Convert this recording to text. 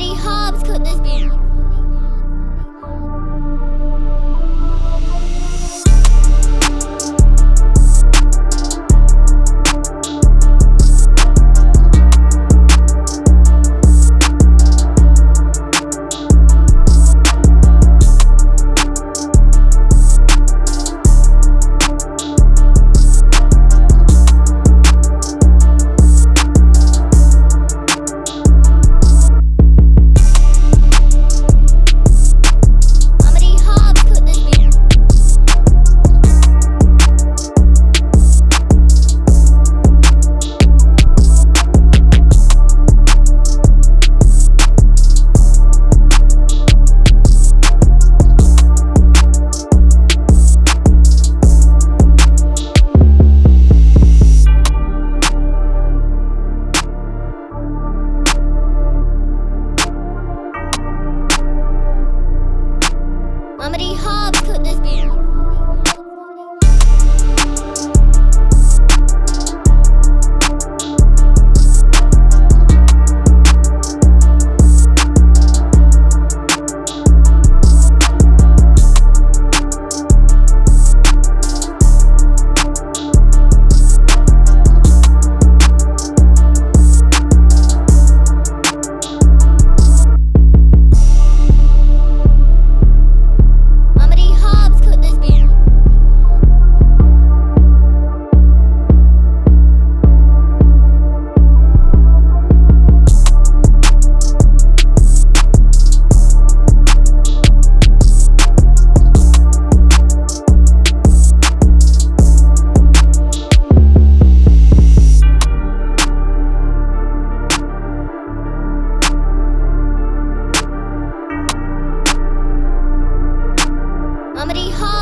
D. Hobbs could this be? Comedy Hub. comedy home.